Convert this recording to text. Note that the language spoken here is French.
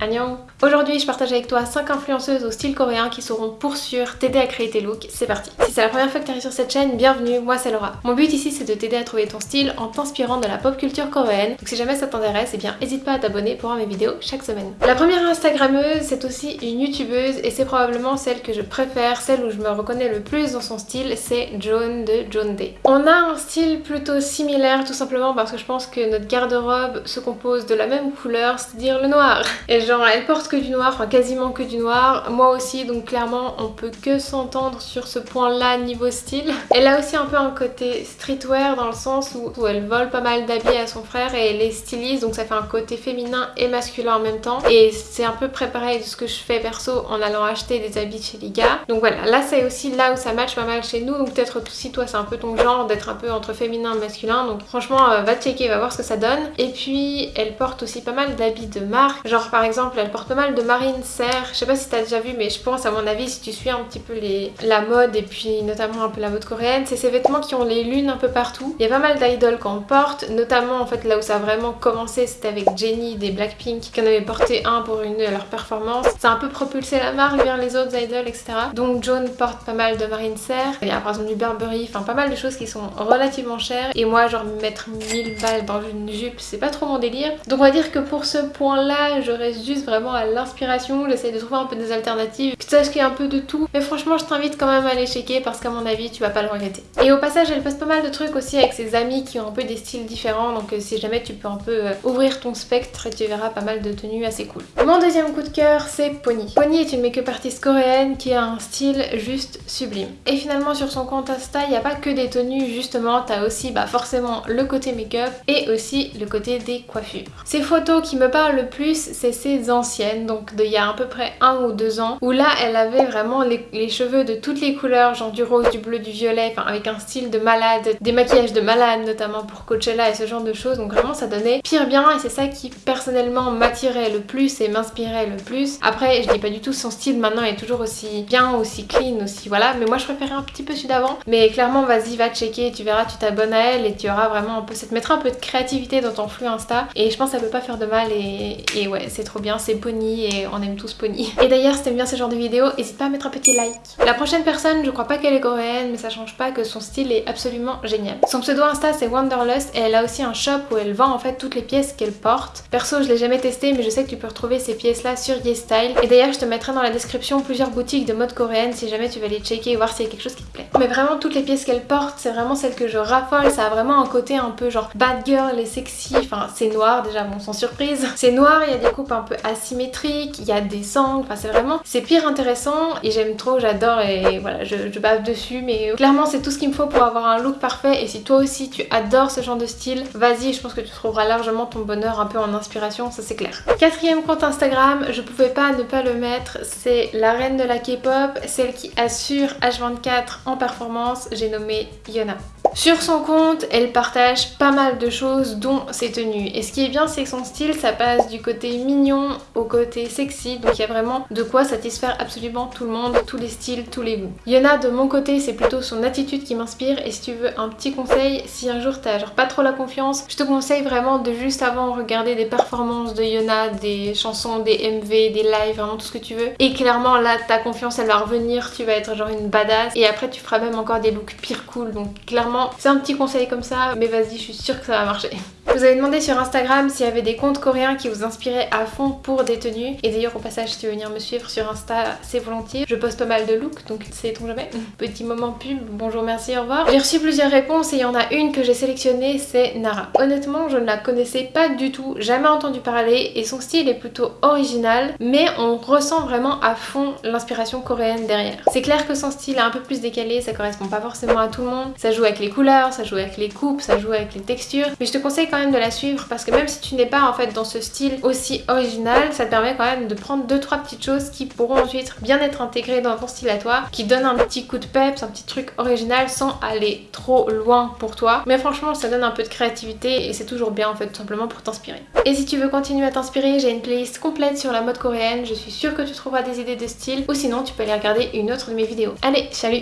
Annyeong Aujourd'hui je partage avec toi 5 influenceuses au style coréen qui sauront pour sûr t'aider à créer tes looks, c'est parti Si c'est la première fois que tu arrives sur cette chaîne, bienvenue, moi c'est Laura. Mon but ici c'est de t'aider à trouver ton style en t'inspirant de la pop culture coréenne, donc si jamais ça t'intéresse, eh bien n'hésite pas à t'abonner pour voir mes vidéos chaque semaine. La première instagrammeuse c'est aussi une youtubeuse et c'est probablement celle que je préfère, celle où je me reconnais le plus dans son style, c'est Joan de Joan Day. On a un style plutôt similaire tout simplement parce que je pense que notre garde-robe se compose de la même couleur, c'est-à-dire le noir. Genre elle porte que du noir, enfin quasiment que du noir, moi aussi donc clairement on peut que s'entendre sur ce point là niveau style. Elle a aussi un peu un côté streetwear dans le sens où, elle vole pas mal d'habits à son frère et elle les stylise donc ça fait un côté féminin et masculin en même temps et c'est un peu préparé de ce que je fais perso en allant acheter des habits chez les gars. Donc voilà, là c'est aussi là où ça match pas mal chez nous donc peut-être si toi c'est un peu ton genre d'être un peu entre féminin et masculin donc franchement euh, va checker, va voir ce que ça donne. Et puis elle porte aussi pas mal d'habits de marque, genre par exemple elle porte pas mal de marine serre, je sais pas si t'as déjà vu mais je pense à mon avis si tu suis un petit peu la mode et puis notamment un peu la mode coréenne, c'est ces vêtements qui ont les lunes un peu partout. Il y a pas mal d'idoles qu'on porte, notamment en fait là où ça a vraiment commencé c'était avec Jennie des Blackpink qui en avait porté un pour une de leurs performances. Ça a un peu propulsé la marque vers les autres idoles etc. Donc Joan porte pas mal de marine serre, il y a par exemple du Burberry, enfin pas mal de choses qui sont relativement chères et moi genre mettre 1000 balles dans une jupe c'est pas trop mon délire. Donc on va dire que pour ce point là je reste juste vraiment à l'inspiration, j'essaie de trouver un peu des alternatives, que tu saches qu'il y a un peu de tout. Mais franchement je t'invite quand même à aller checker parce qu'à mon avis tu vas pas le regretter. Et au passage elle poste pas mal de trucs aussi avec ses amis qui ont un peu des styles différents donc euh, si jamais tu peux un peu euh, ouvrir ton spectre tu verras pas mal de tenues assez cool. Mon deuxième coup de cœur c'est Pony. Pony est une make-up artiste coréenne qui a un style juste sublime. Et finalement sur son compte Insta il n'y a pas que des tenues justement, t'as aussi bah, forcément le côté make-up et aussi le côté des coiffures. Ces photos qui me parlent le plus c'est ces anciennes donc d'il y a à peu près un ou deux ans où là elle avait vraiment les, cheveux de toutes les couleurs genre du rose, du bleu, du violet enfin avec un style de malade, des maquillages de malade notamment pour Coachella et ce genre de choses. Donc vraiment ça donnait pire bien et c'est ça qui personnellement m'attirait le plus et m'inspirait le plus. Après je dis pas du tout son style maintenant est toujours aussi bien, aussi clean, aussi voilà. Mais moi je préférais un petit peu celui d'avant. Mais clairement vas-y va checker tu verras tu t'abonnes à elle et tu auras vraiment un peu, ça te mettra un peu de créativité dans ton flux Insta. Et je pense que ça peut pas faire de mal et, ouais c'est trop bien, c'est Pony et on aime tous Pony. Et d'ailleurs si t'aimes bien ce genre de vidéo, n'hésite pas à mettre un petit like. La prochaine personne, je crois pas qu'elle est coréenne mais ça change pas que son style est absolument génial. Son pseudo Insta c'est Wanderlust et elle a aussi un shop où elle vend en fait toutes les pièces qu'elle porte. Perso je l'ai jamais testé mais je sais que tu peux retrouver ces pièces là sur YesStyle et d'ailleurs je te mettrai dans la description plusieurs boutiques de mode coréenne si jamais tu veux aller checker et voir s'il y a quelque chose qui te plaît. Mais vraiment toutes les pièces qu'elle porte c'est vraiment celles que je raffole, ça a vraiment un côté un peu genre bad girl et sexy, enfin c'est noir déjà bon sans surprise. C'est noir, il y a des coupes un peu asymétriques, il y a des sangles, enfin c'est vraiment, c'est pire intéressant et j'aime trop, j'adore et voilà je, je bave dessus mais clairement c'est tout ce qu'il me faut pour avoir un look parfait et si toi aussi tu adores ce genre de style, vas-y je pense que tu trouveras largement ton bonheur un peu en inspiration, ça c'est clair. Quatrième compte Instagram, je pouvais pas ne pas le mettre, c'est la reine de la K-pop, celle qui assure H24 en performance, j'ai nommé Yona. Sur son compte, elle partage pas mal de choses dont ses tenues. Et ce qui est bien, c'est que son style, ça passe du côté mignon au côté sexy. Donc il y a vraiment de quoi satisfaire absolument tout le monde, tous les styles, tous les goûts. Yona, de mon côté, c'est plutôt son attitude qui m'inspire. Et si tu veux un petit conseil, si un jour t'as genre pas trop la confiance, je te conseille vraiment de juste avant regarder des performances de Yona, des chansons, des MV, des lives, vraiment tout ce que tu veux. Et clairement là, ta confiance, elle va revenir, tu vas être genre une badass. Et après, tu feras même encore des looks pire cool. Donc clairement, c'est un petit conseil comme ça, mais vas-y, je suis sûre que ça va marcher. Vous avez demandé sur Instagram s'il y avait des comptes coréens qui vous inspiraient à fond pour des tenues. Et d'ailleurs, au passage, si tu veux venir me suivre sur Insta, c'est volontiers. Je poste pas mal de looks, donc c'est ton jamais. Petit moment pub, bonjour, merci, au revoir. J'ai reçu plusieurs réponses et il y en a une que j'ai sélectionnée, c'est Nara. Honnêtement, je ne la connaissais pas du tout, jamais entendu parler et son style est plutôt original, mais on ressent vraiment à fond l'inspiration coréenne derrière. C'est clair que son style est un peu plus décalé, ça correspond pas forcément à tout le monde. Ça joue avec les couleurs, ça joue avec les coupes, ça joue avec les textures, mais je te conseille quand de la suivre parce que même si tu n'es pas en fait dans ce style aussi original, ça te permet quand même de prendre deux trois petites choses qui pourront ensuite bien être intégrées dans ton style à toi, qui donnent un petit coup de peps, un petit truc original sans aller trop loin pour toi. Mais franchement, ça donne un peu de créativité et c'est toujours bien en fait tout simplement pour t'inspirer. Et si tu veux continuer à t'inspirer, j'ai une playlist complète sur la mode coréenne, je suis sûre que tu trouveras des idées de style ou sinon tu peux aller regarder une autre de mes vidéos. Allez, salut